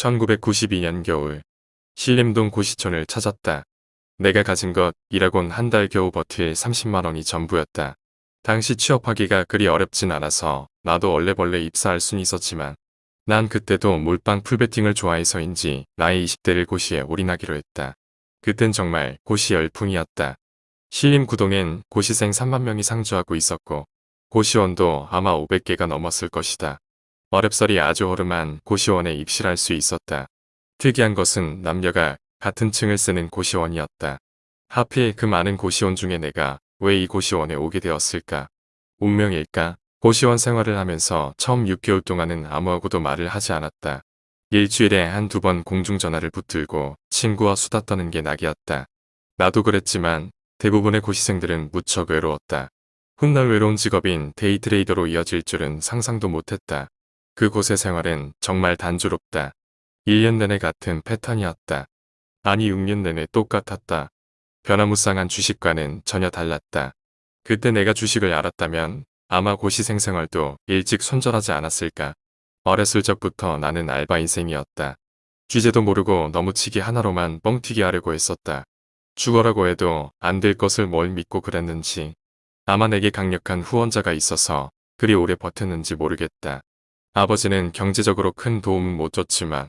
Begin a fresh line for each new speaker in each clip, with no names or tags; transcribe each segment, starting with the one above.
1992년 겨울 신림동 고시촌을 찾았다. 내가 가진 것이라곤 한 달 겨우 버틸 30만원이 전부였다. 당시 취업하기가 그리 어렵진 않아서 나도 얼레벌레 입사할 순 있었지만 난 그때도 몰빵 풀베팅을 좋아해서인지 나의 20대를 고시에 올인하기로 했다. 그땐 정말 고시 열풍이었다. 신림 구동엔 고시생 3만 명이 상주하고 있었고 고시원도 아마 500개가 넘었을 것이다. 어렵설이 아주 허름한 고시원에 입실할 수 있었다. 특이한 것은 남녀가 같은 층을 쓰는 고시원이었다. 하필 그 많은 고시원 중에 내가 왜 이 고시원에 오게 되었을까? 운명일까? 고시원 생활을 하면서 처음 6개월 동안은 아무하고도 말을 하지 않았다. 일주일에 한 두 번 공중전화를 붙들고 친구와 수다 떠는 게 낙이었다. 나도 그랬지만 대부분의 고시생들은 무척 외로웠다. 훗날 외로운 직업인 데이트레이더로 이어질 줄은 상상도 못했다. 그곳의 생활은 정말 단조롭다. 1년 내내 같은 패턴이었다. 아니 6년 내내 똑같았다. 변화무쌍한 주식과는 전혀 달랐다. 그때 내가 주식을 알았다면 아마 고시생 생활도 일찍 손절하지 않았을까. 어렸을 적부터 나는 알바 인생이었다. 주제도 모르고 너무치기 하나로만 뻥튀기 하려고 했었다. 죽어라고 해도 안 될 것을 뭘 믿고 그랬는지 아마 내게 강력한 후원자가 있어서 그리 오래 버텼는지 모르겠다. 아버지는 경제적으로 큰 도움은 못 줬지만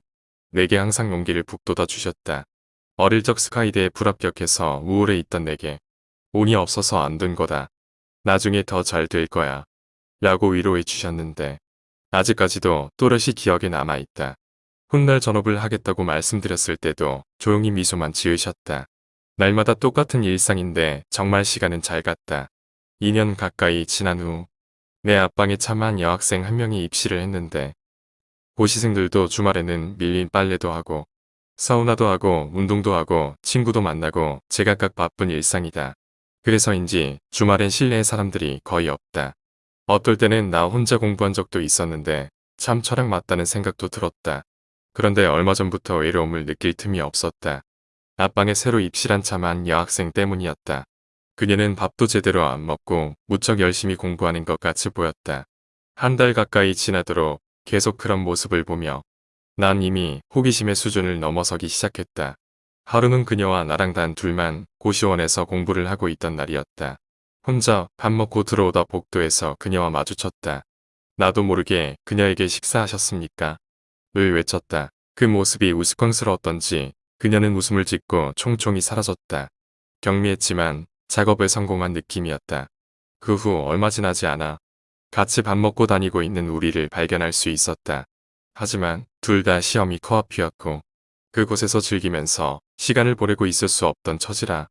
내게 항상 용기를 북돋아 주셨다. 어릴 적 스카이대에 불합격해서 우울해 있던 내게 운이 없어서 안 된 거다. 나중에 더 잘 될 거야. 라고 위로해 주셨는데 아직까지도 또렷이 기억에 남아있다. 훗날 전업을 하겠다고 말씀드렸을 때도 조용히 미소만 지으셨다. 날마다 똑같은 일상인데 정말 시간은 잘 갔다. 2년 가까이 지난 후 내 앞방에 참한 여학생 한 명이 입시를 했는데 고시생들도 주말에는 밀린 빨래도 하고 사우나도 하고 운동도 하고 친구도 만나고 제각각 바쁜 일상이다. 그래서인지 주말엔 실내에 사람들이 거의 없다. 어떨 때는 나 혼자 공부한 적도 있었는데 참 철학 맞다는 생각도 들었다. 그런데 얼마 전부터 외로움을 느낄 틈이 없었다. 앞방에 새로 입실한 참한 여학생 때문이었다. 그녀는 밥도 제대로 안 먹고 무척 열심히 공부하는 것 같이 보였다. 한 달 가까이 지나도록 계속 그런 모습을 보며 난 이미 호기심의 수준을 넘어서기 시작했다. 하루는 그녀와 나랑 단 둘만 고시원에서 공부를 하고 있던 날이었다. 혼자 밥 먹고 들어오다 복도에서 그녀와 마주쳤다. 나도 모르게 그녀에게 식사하셨습니까? 을 외쳤다. 그 모습이 우스꽝스러웠던지 그녀는 웃음을 짓고 총총히 사라졌다. 경미했지만 작업에 성공한 느낌이었다. 그 후 얼마 지나지 않아 같이 밥 먹고 다니고 있는 우리를 발견할 수 있었다. 하지만 둘 다 시험이 코앞이었고 그곳에서 즐기면서 시간을 보내고 있을 수 없던 처지라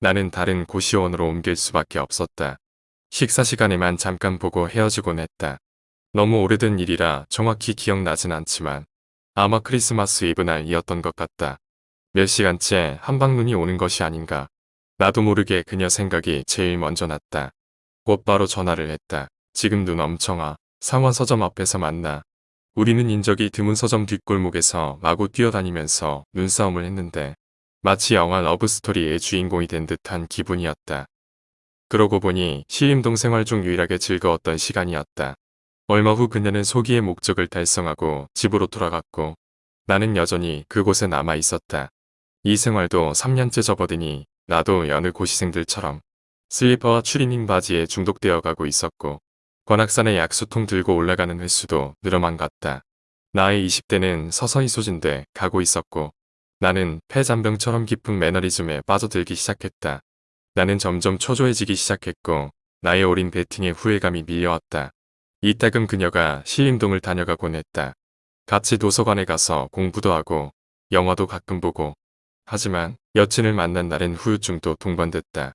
나는 다른 고시원으로 옮길 수밖에 없었다. 식사 시간에만 잠깐 보고 헤어지곤 했다. 너무 오래된 일이라 정확히 기억나진 않지만 아마 크리스마스 이브 날이었던 것 같다. 몇 시간째 한방 눈이 오는 것이 아닌가. 나도 모르게 그녀 생각이 제일 먼저 났다. 곧바로 전화를 했다. 지금 눈 엄청 와. 상원 서점 앞에서 만나. 우리는 인적이 드문 서점 뒷골목에서 마구 뛰어다니면서 눈싸움을 했는데 마치 영화 러브스토리의 주인공이 된 듯한 기분이었다. 그러고 보니 시림동 생활 중 유일하게 즐거웠던 시간이었다. 얼마 후 그녀는 소기의 목적을 달성하고 집으로 돌아갔고 나는 여전히 그곳에 남아 있었다. 이 생활도 3년째 접어드니 나도 여느 고시생들처럼 슬리퍼와 추리닝 바지에 중독되어 가고 있었고 관악산에 약수통 들고 올라가는 횟수도 늘어만 갔다. 나의 20대는 서서히 소진돼 가고 있었고 나는 폐잔병처럼 깊은 매너리즘에 빠져들기 시작했다. 나는 점점 초조해지기 시작했고 나의 어린 배팅에 후회감이 밀려왔다. 이따금 그녀가 시림동을 다녀가곤 했다. 같이 도서관에 가서 공부도 하고 영화도 가끔 보고 하지만 여친을 만난 날엔 후유증도 동반됐다.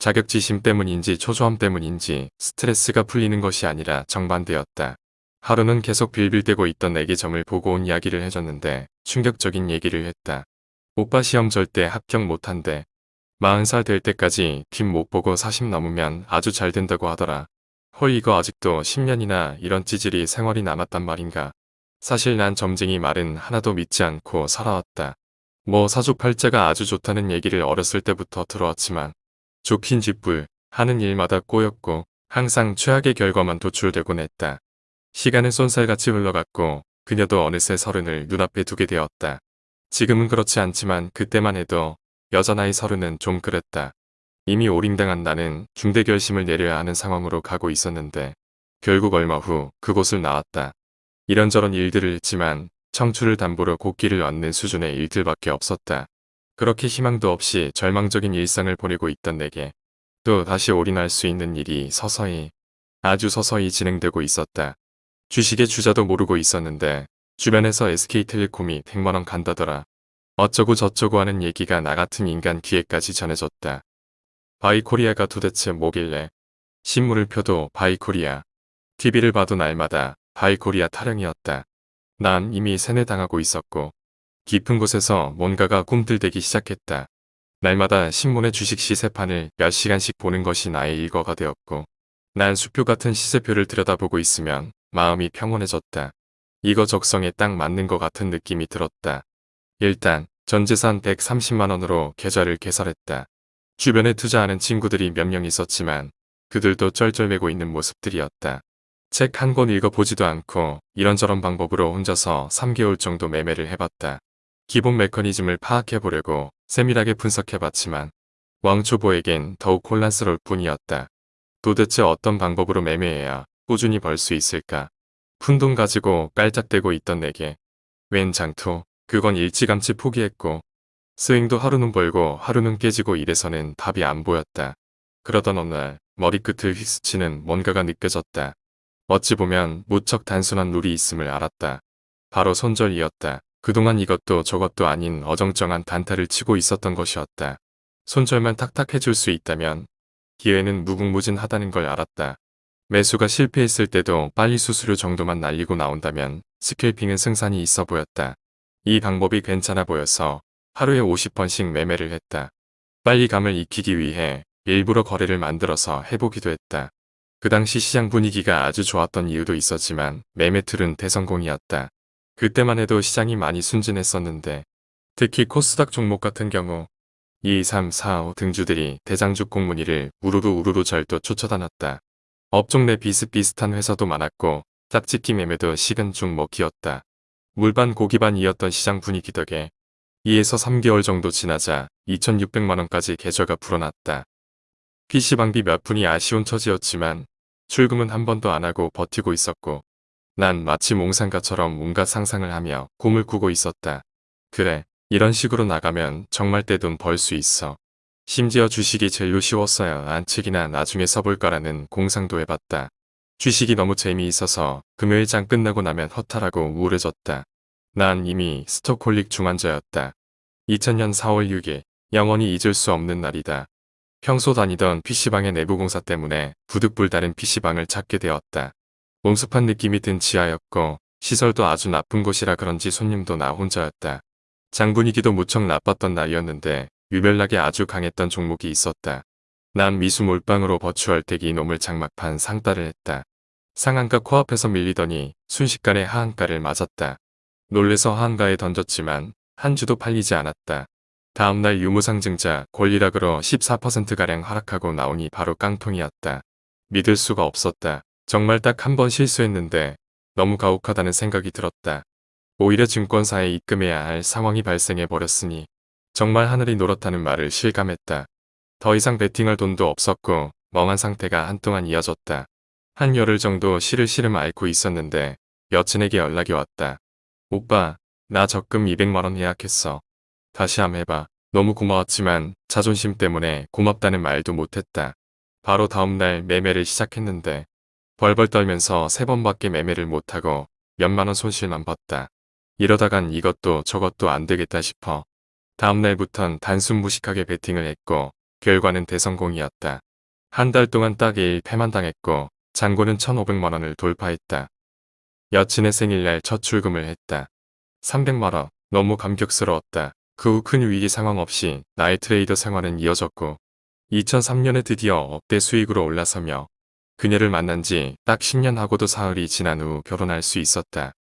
자격지심 때문인지 초조함 때문인지 스트레스가 풀리는 것이 아니라 정반대였다. 하루는 계속 빌빌대고 있던 내게 점을 보고 온 이야기를 해줬는데 충격적인 얘기를 했다. 오빠 시험 절대 합격 못한대. 40살 될 때까지 뒷 못 보고 40 넘으면 아주 잘 된다고 하더라. 헐 이거 아직도 10년이나 이런 찌질이 생활이 남았단 말인가. 사실 난 점쟁이 말은 하나도 믿지 않고 살아왔다. 뭐 사주팔자가 아주 좋다는 얘기를 어렸을 때부터 들어왔지만 좋긴 짓불 하는 일마다 꼬였고 항상 최악의 결과만 도출되곤 했다. 시간은 쏜살같이 흘러갔고 그녀도 어느새 서른을 눈앞에 두게 되었다. 지금은 그렇지 않지만 그때만 해도 여자 나이 서른은 좀 그랬다. 이미 오림당한 나는 중대 결심을 내려야 하는 상황으로 가고 있었는데 결국 얼마 후 그곳을 나왔다. 이런저런 일들을 했지만 청춘을 담보로 곡기를 얻는 수준의 일들밖에 없었다. 그렇게 희망도 없이 절망적인 일상을 보내고 있던 내게 또 다시 올인할 수 있는 일이 서서히 아주 서서히 진행되고 있었다. 주식의 주자도 모르고 있었는데 주변에서 SK텔레콤이 100만원 간다더라. 어쩌고 저쩌고 하는 얘기가 나 같은 인간 귀에까지 전해졌다. 바이코리아가 도대체 뭐길래 신문을 펴도 바이코리아 TV를 봐도 날마다 바이코리아 타령이었다. 난 이미 세뇌당하고 있었고 깊은 곳에서 뭔가가 꿈틀대기 시작했다. 날마다 신문의 주식 시세판을 몇 시간씩 보는 것이 나의 일과가 되었고 난 수표 같은 시세표를 들여다보고 있으면 마음이 평온해졌다. 이거 적성에 딱 맞는 것 같은 느낌이 들었다. 일단 전재산 130만원으로 계좌를 개설했다. 주변에 투자하는 친구들이 몇 명 있었지만 그들도 쩔쩔매고 있는 모습들이었다. 책 한 권 읽어보지도 않고 이런저런 방법으로 혼자서 3개월 정도 매매를 해봤다. 기본 메커니즘을 파악해보려고 세밀하게 분석해봤지만 왕초보에겐 더욱 혼란스러울 뿐이었다. 도대체 어떤 방법으로 매매해야 꾸준히 벌 수 있을까? 푼돈 가지고 깔짝대고 있던 내게 웬 장투 그건 일찌감치 포기했고 스윙도 하루는 벌고 하루는 깨지고 이래서는 답이 안 보였다. 그러던 어느 날 머리끝을 휘스치는 뭔가가 느껴졌다. 어찌 보면 무척 단순한 룰이 있음을 알았다. 바로 손절이었다. 그동안 이것도 저것도 아닌 어정쩡한 단타를 치고 있었던 것이었다. 손절만 탁탁 해줄 수 있다면 기회는 무궁무진하다는 걸 알았다. 매수가 실패했을 때도 빨리 수수료 정도만 날리고 나온다면 스캘핑은 승산이 있어 보였다. 이 방법이 괜찮아 보여서 하루에 50번씩 매매를 했다. 빨리 감을 익히기 위해 일부러 거래를 만들어서 해보기도 했다. 그 당시 시장 분위기가 아주 좋았던 이유도 있었지만 매매툴은 대성공이었다. 그때만 해도 시장이 많이 순진했었는데 특히 코스닥 종목 같은 경우 2, 3, 4, 5 등주들이 대장주 공문위를 우르르 우르르 절도 쫓아다녔다. 업종 내 비슷비슷한 회사도 많았고 짝짓기 매매도 식은 죽 먹기였다. 물반 고기반이었던 시장 분위기 덕에 2에서 3개월 정도 지나자 2600만원까지 계좌가 불어났다. PC방비 몇 푼이 아쉬운 처지였지만 출금은 한 번도 안 하고 버티고 있었고 난 마치 몽상가처럼 온갖 상상을 하며 꿈을 꾸고 있었다. 그래, 이런 식으로 나가면 정말 떼돈 벌 수 있어. 심지어 주식이 제일로 쉬웠어야 안책이나 나중에 써볼까라는 공상도 해봤다. 주식이 너무 재미있어서 금요일장 끝나고 나면 허탈하고 우울해졌다. 난 이미 스토콜릭 중환자였다. 2000년 4월 6일 영원히 잊을 수 없는 날이다. 평소 다니던 PC방의 내부 공사 때문에 부득불다른 PC방을 찾게 되었다. 몽숙한 느낌이 든 지하였고 시설도 아주 나쁜 곳이라 그런지 손님도 나 혼자였다. 장 분위기도 무척 나빴던 날이었는데 유별나게 아주 강했던 종목이 있었다. 난 미수 몰빵으로 버추얼 택이 이놈을 장막판 상따를 했다. 상한가 코앞에서 밀리더니 순식간에 하한가를 맞았다. 놀래서 하한가에 던졌지만 한 주도 팔리지 않았다. 다음날 유무상증자 권리락으로 14%가량 하락하고 나오니 바로 깡통이었다. 믿을 수가 없었다. 정말 딱 한 번 실수했는데 너무 가혹하다는 생각이 들었다. 오히려 증권사에 입금해야 할 상황이 발생해버렸으니 정말 하늘이 노랗다는 말을 실감했다. 더 이상 베팅할 돈도 없었고 멍한 상태가 한동안 이어졌다. 한 열흘 정도 시를시름 앓고 있었는데 여친에게 연락이 왔다. 오빠, 나 적금 200만원 예약했어. 다시 함 해봐. 너무 고마웠지만 자존심 때문에 고맙다는 말도 못했다. 바로 다음날 매매를 시작했는데 벌벌 떨면서 세 번밖에 매매를 못하고 몇만원 손실만 봤다. 이러다간 이것도 저것도 안 되겠다 싶어. 다음날부턴 단순 무식하게 베팅을 했고 결과는 대성공이었다. 한 달 동안 딱 1일 패만 당했고 잔고는 1,500만원을 돌파했다. 여친의 생일날 첫 출금을 했다. 300만원 너무 감격스러웠다. 그 후 큰 위기 상황 없이 나의 트레이더 생활은 이어졌고 2003년에 드디어 억대 수익으로 올라서며 그녀를 만난 지 딱 10년 하고도 사흘이 지난 후 결혼할 수 있었다.